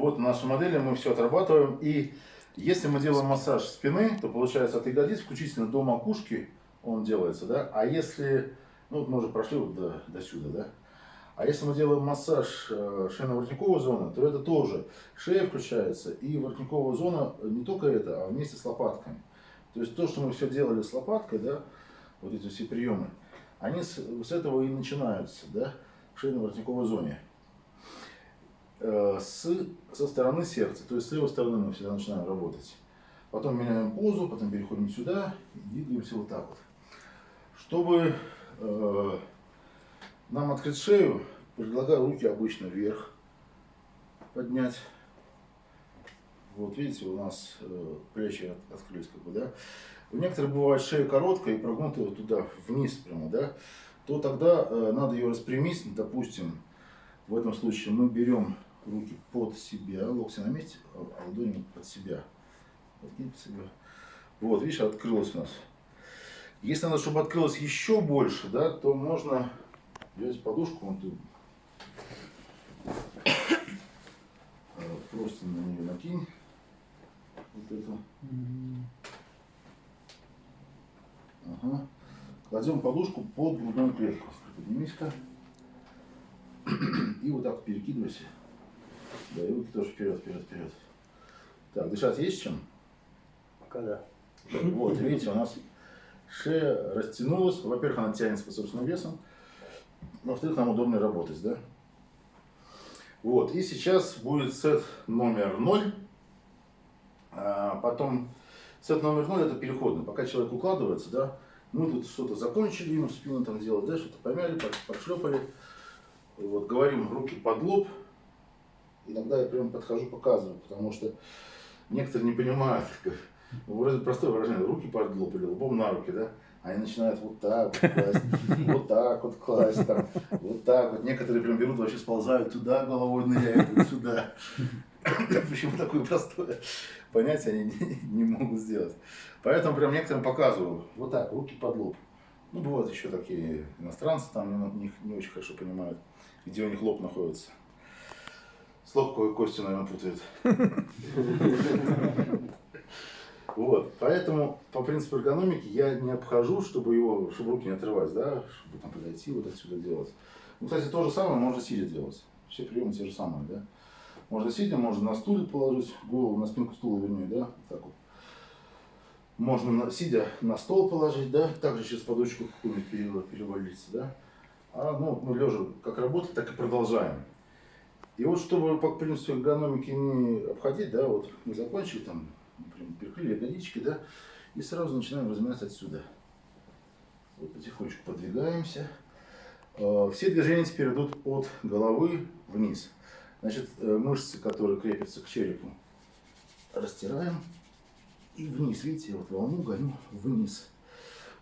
Вот наша модель, мы все отрабатываем. И если мы делаем массаж спины, то получается от ягодиц включительно до макушки он делается, да. А если, ну мы уже прошли вот до, до сюда, да. А если мы делаем массаж э, шейно-воротниковой зоны, то это тоже шея включается и воротниковая зона не только это, а вместе с лопатками. То есть то, что мы все делали с лопаткой, да, вот эти все приемы, они с, с этого и начинаются, да, в шейно-воротниковой зоне. Э, с, со стороны сердца, то есть с левой стороны мы всегда начинаем работать. Потом меняем позу, потом переходим сюда и двигаемся вот так вот. Чтобы э, нам открыть шею, предлагаю руки обычно вверх поднять. Вот видите, у нас э, плечи от, открылись, как бы, да. У некоторых бывает шея короткая и прогнутая вот туда, вниз прямо, да. То тогда э, надо ее распрямить, допустим, в этом случае мы берем руки под себя, локти на месте, а, ладони под себя. Подкинь под себя. Вот, видишь, открылось у нас. Если надо, чтобы открылось еще больше, да, то можно взять подушку, вот. Э, просто на нее накинь. Вот эту. Ага. Кладем подушку под грудную клетку. Поднимись-ка. И вот так перекидывайся. Да, и руки тоже вперед, вперед, вперед. Так, дышать есть чем? Пока да. Вот, видите, у нас шея растянулась. Во-первых, она тянется по собственным весом. Во-вторых, нам удобно работать, да? Вот, и сейчас будет сет номер 0. А потом сет номер 0 это переходный. Пока человек укладывается, да, мы тут что-то закончили, ему спину там делать, да, что-то помяли, прошлепали. Вот, говорим руки под лоб. Иногда я прям подхожу, показываю, потому что некоторые не понимают, как, вроде простое выражение, руки под лоб или лбом на руки, да, они начинают вот так вот класть, вот так вот класть, там, вот так вот. Некоторые прям берут, вообще сползают туда, головой ныряют, вот сюда. Почему такое простое понятие они не, не могут сделать. Поэтому прям некоторым показываю, вот так, руки под лоб. Ну, бывают еще такие иностранцы, там не, не очень хорошо понимают, где у них лоб находится. С лобковой костью, наверное, путают. Вот, поэтому по принципу эргономики я не обхожу, чтобы его, чтобы руки не отрывать, да, чтобы там подойти вот отсюда делать. Ну, кстати, то же самое можно сидя делать. Все приемы те же самые, да. Можно сидя, можно на стуле положить голову, на спинку стула, вернее, да, так вот. Можно на, сидя на стол положить, да, также сейчас подушку какую-нибудь перевалиться, да. А, ну, мы лежа как работали, так и продолжаем. И вот, чтобы по принципу эргономики не обходить, да, вот мы закончили там например, перекрыли ягодички, да, и сразу начинаем разминаться отсюда. Вот потихонечку подвигаемся. А, все движения теперь идут от головы вниз. Значит, э, мышцы, которые крепятся к черепу, растираем и вниз. Видите, вот волну гоню вниз.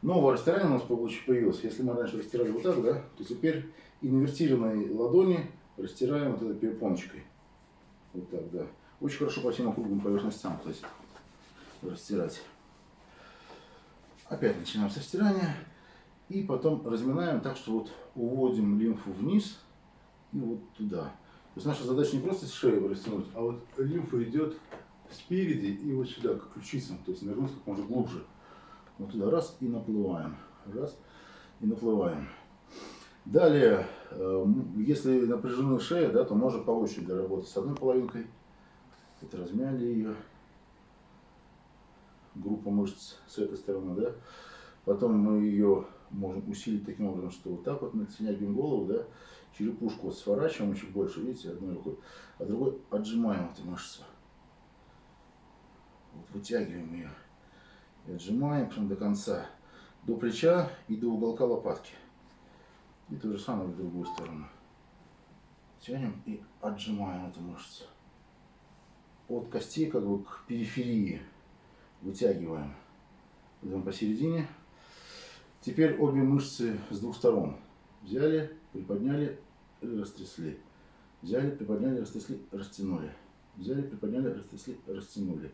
Новое растирание у нас появилось. Если мы раньше растирали вот так, да, то теперь инвертированной ладони растираем вот этой перепоночкой. Вот так, да. Очень хорошо по всем округлым поверхностям, кстати растирать. Опять начинаем со стирания. И потом разминаем так, что вот уводим лимфу вниз и вот туда. То есть наша задача не просто шею растянуть, а вот лимфа идет спереди и вот сюда, к ключицам. То есть нырнуть как можно глубже. Вот туда раз и наплываем. Раз и наплываем. Далее, э, если напряжена шея, да, то можно по очереди работать с одной половинкой. Вот размяли ее группа мышц с этой стороны, да. Потом мы ее можем усилить таким образом, что вот так вот натягиваем голову, да, черепушку вот сворачиваем чуть больше, видите, одной рукой, а другой отжимаем эту мышцу. Вот вытягиваем ее и отжимаем прям до конца, до плеча и до уголка лопатки. И то же самое в другую сторону. Тянем и отжимаем эту мышцу. От костей как бы к периферии вытягиваем. Идем посередине. Теперь обе мышцы с двух сторон. Взяли, приподняли, растрясли. Взяли, приподняли, растрясли, растянули. Взяли, приподняли, растрясли, растянули.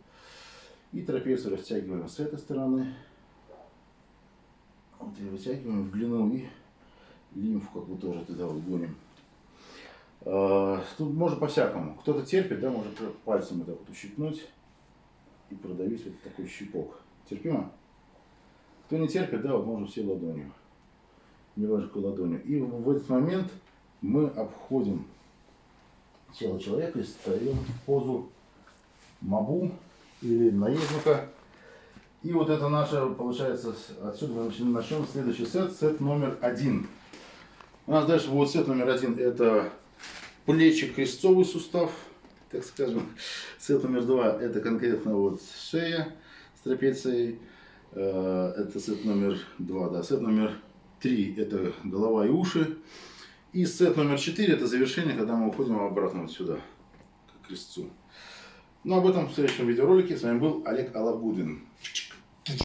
И трапецию растягиваем с этой стороны. Вот и вытягиваем в длину и лимфу как бы тоже туда вот гоним. Э, Тут можно по-всякому. Кто-то терпит, да, может пальцем это вот ущипнуть и продавить вот такой щипок. Терпимо? Кто не терпит, да, вот можно все ладонью. Немножко ладонью. И в этот момент мы обходим тело человека и встаем в позу мабу или наездника. И вот это наше, получается, отсюда мы начнем следующий сет, сет номер один. У нас дальше будет сет номер один, это плечи, крестцовый сустав, так скажем. Сет номер два, это конкретно вот шея с трапецией. Э, Это сет номер два, да. Сет номер три, это голова и уши. И сет номер четыре, это завершение, когда мы уходим обратно вот сюда, к крестцу. Ну, об этом в следующем видеоролике. С вами был Олег Алабудин.